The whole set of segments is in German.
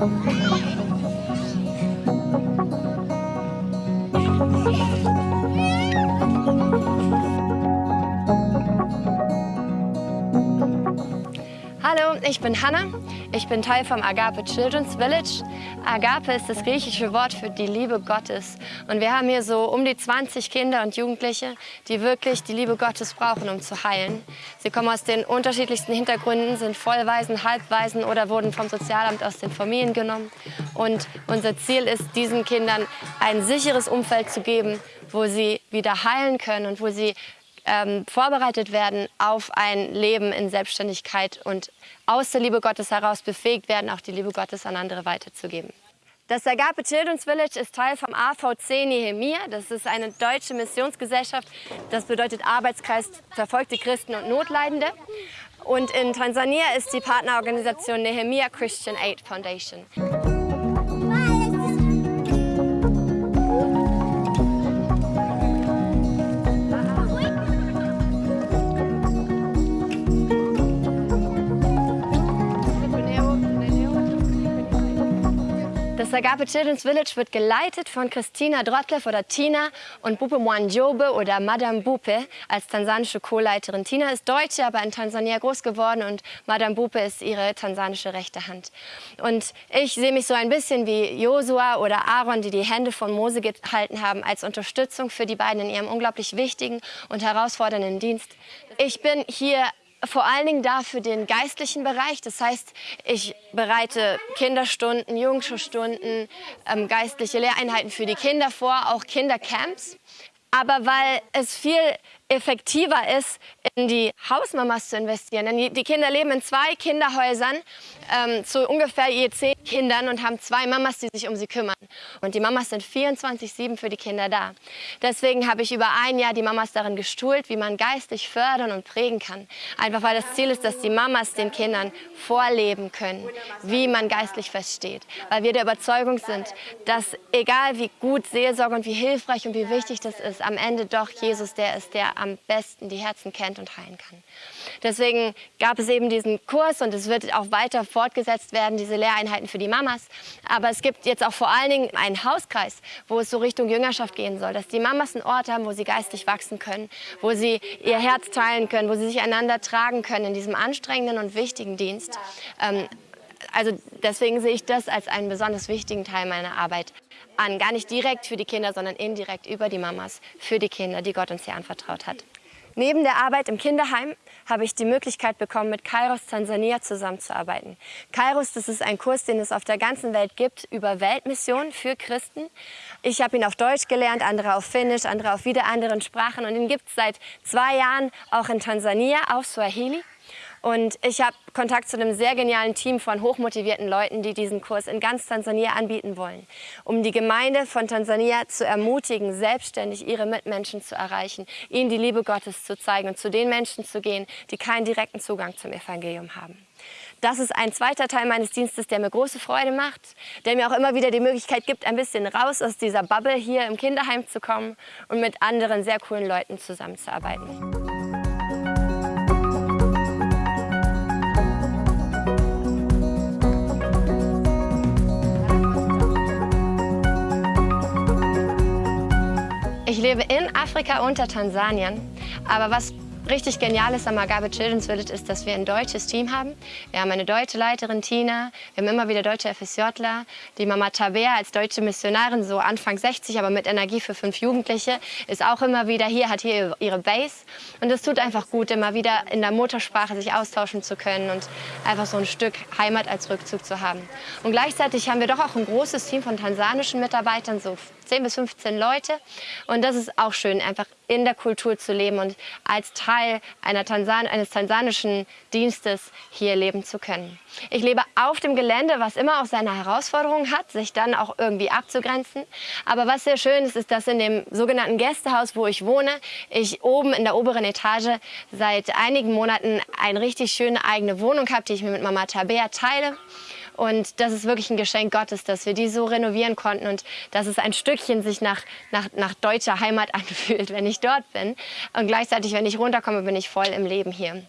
Hallo, ich bin Hannah. Ich bin Teil vom Agape Children's Village. Agape ist das griechische Wort für die Liebe Gottes. Und wir haben hier so um die 20 Kinder und Jugendliche, die wirklich die Liebe Gottes brauchen, um zu heilen. Sie kommen aus den unterschiedlichsten Hintergründen, sind Vollwaisen, Halbwaisen oder wurden vom Sozialamt aus den Familien genommen. Und unser Ziel ist, diesen Kindern ein sicheres Umfeld zu geben, wo sie wieder heilen können und wo sie ähm, vorbereitet werden auf ein Leben in Selbstständigkeit und aus der Liebe Gottes heraus befähigt werden, auch die Liebe Gottes an andere weiterzugeben. Das Agape Children's Village ist Teil vom AVC Nehemia. Das ist eine deutsche Missionsgesellschaft. Das bedeutet Arbeitskreis verfolgte Christen und Notleidende. Und in Tansania ist die Partnerorganisation Nehemia Christian Aid Foundation. Das Agape Children's Village wird geleitet von Christina Drottlev oder Tina und Bupe Mwanjobe oder Madame Bupe als tansanische Co-Leiterin. Tina ist Deutsche, aber in Tansania groß geworden und Madame Bupe ist ihre tansanische rechte Hand. Und ich sehe mich so ein bisschen wie Josua oder Aaron, die die Hände von Mose gehalten haben, als Unterstützung für die beiden in ihrem unglaublich wichtigen und herausfordernden Dienst. Ich bin hier vor allen Dingen da für den geistlichen Bereich. Das heißt, ich bereite Kinderstunden, Jugendschulstunden, ähm, geistliche Lehreinheiten für die Kinder vor, auch Kindercamps. Aber weil es viel effektiver ist, in die Hausmamas zu investieren. Denn die Kinder leben in zwei Kinderhäusern ähm, zu ungefähr je zehn Kindern und haben zwei Mamas, die sich um sie kümmern. Und die Mamas sind 24-7 für die Kinder da. Deswegen habe ich über ein Jahr die Mamas darin gestuhlt, wie man geistig fördern und prägen kann. Einfach weil das Ziel ist, dass die Mamas den Kindern vorleben können, wie man geistlich versteht. Weil wir der Überzeugung sind, dass egal wie gut Seelsorge und wie hilfreich und wie wichtig das ist, am Ende doch Jesus der ist, der am besten die Herzen kennt und heilen kann. Deswegen gab es eben diesen Kurs und es wird auch weiter fortgesetzt werden, diese Lehreinheiten für die Mamas. Aber es gibt jetzt auch vor allen Dingen einen Hauskreis, wo es so Richtung Jüngerschaft gehen soll, dass die Mamas einen Ort haben, wo sie geistlich wachsen können, wo sie ihr Herz teilen können, wo sie sich einander tragen können in diesem anstrengenden und wichtigen Dienst. Ähm, also deswegen sehe ich das als einen besonders wichtigen Teil meiner Arbeit an. Gar nicht direkt für die Kinder, sondern indirekt über die Mamas für die Kinder, die Gott uns hier anvertraut hat. Neben der Arbeit im Kinderheim habe ich die Möglichkeit bekommen, mit Kairos Tansania zusammenzuarbeiten. Kairos, das ist ein Kurs, den es auf der ganzen Welt gibt, über Weltmission für Christen. Ich habe ihn auf Deutsch gelernt, andere auf Finnisch, andere auf wieder anderen Sprachen. Und ihn gibt es seit zwei Jahren auch in Tansania auf Swahili. Und ich habe Kontakt zu einem sehr genialen Team von hochmotivierten Leuten, die diesen Kurs in ganz Tansania anbieten wollen, um die Gemeinde von Tansania zu ermutigen, selbstständig ihre Mitmenschen zu erreichen, ihnen die Liebe Gottes zu zeigen und zu den Menschen zu gehen, die keinen direkten Zugang zum Evangelium haben. Das ist ein zweiter Teil meines Dienstes, der mir große Freude macht, der mir auch immer wieder die Möglichkeit gibt, ein bisschen raus aus dieser Bubble hier im Kinderheim zu kommen und mit anderen sehr coolen Leuten zusammenzuarbeiten. Ich lebe in Afrika unter Tansanien. Aber was richtig genial ist am Agape Children's Village ist, dass wir ein deutsches Team haben. Wir haben eine deutsche Leiterin, Tina. Wir haben immer wieder deutsche FSJler. Die Mama Tabea als deutsche Missionarin, so Anfang 60, aber mit Energie für fünf Jugendliche, ist auch immer wieder hier, hat hier ihre Base. Und es tut einfach gut, immer wieder in der Muttersprache sich austauschen zu können und einfach so ein Stück Heimat als Rückzug zu haben. Und gleichzeitig haben wir doch auch ein großes Team von tansanischen Mitarbeitern, so 10 bis 15 Leute. Und das ist auch schön, einfach in der Kultur zu leben und als Teil Tansan eines tansanischen Dienstes hier leben zu können. Ich lebe auf dem Gelände, was immer auch seine Herausforderungen hat, sich dann auch irgendwie abzugrenzen. Aber was sehr schön ist, ist, dass in dem sogenannten Gästehaus, wo ich wohne, ich oben in der oberen Etage seit einigen Monaten eine richtig schöne eigene Wohnung habe, die ich mir mit Mama Tabea teile. Und das ist wirklich ein Geschenk Gottes, dass wir die so renovieren konnten und dass es ein Stückchen sich nach, nach, nach deutscher Heimat anfühlt, wenn ich dort bin. Und gleichzeitig, wenn ich runterkomme, bin ich voll im Leben hier.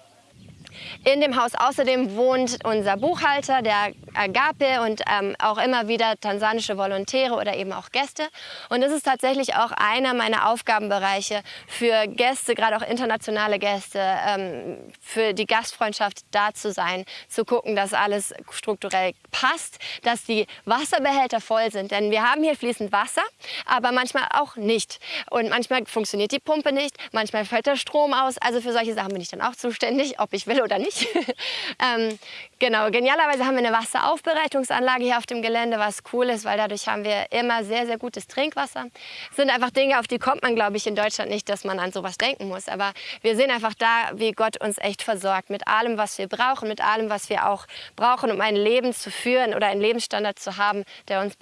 In dem Haus außerdem wohnt unser Buchhalter, der Agape und ähm, auch immer wieder tansanische Volontäre oder eben auch Gäste. Und das ist tatsächlich auch einer meiner Aufgabenbereiche für Gäste, gerade auch internationale Gäste, ähm, für die Gastfreundschaft da zu sein, zu gucken, dass alles strukturell passt, dass die Wasserbehälter voll sind. Denn wir haben hier fließend Wasser, aber manchmal auch nicht. Und manchmal funktioniert die Pumpe nicht, manchmal fällt der Strom aus. Also für solche Sachen bin ich dann auch zuständig, ob ich will oder nicht. ähm, genau, genialerweise haben wir eine Wasseraufbereitungsanlage hier auf dem Gelände, was cool ist, weil dadurch haben wir immer sehr, sehr gutes Trinkwasser. Das sind einfach Dinge, auf die kommt man, glaube ich, in Deutschland nicht, dass man an sowas denken muss. Aber wir sehen einfach da, wie Gott uns echt versorgt mit allem, was wir brauchen, mit allem, was wir auch brauchen, um ein Leben zu führen oder einen Lebensstandard zu haben, der uns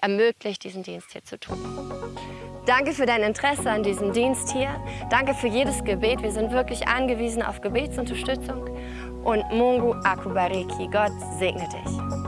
ermöglicht, diesen Dienst hier zu tun. Danke für dein Interesse an diesem Dienst hier. Danke für jedes Gebet. Wir sind wirklich angewiesen auf Gebetsunterstützung. Und Mungu akubariki. Gott segne dich.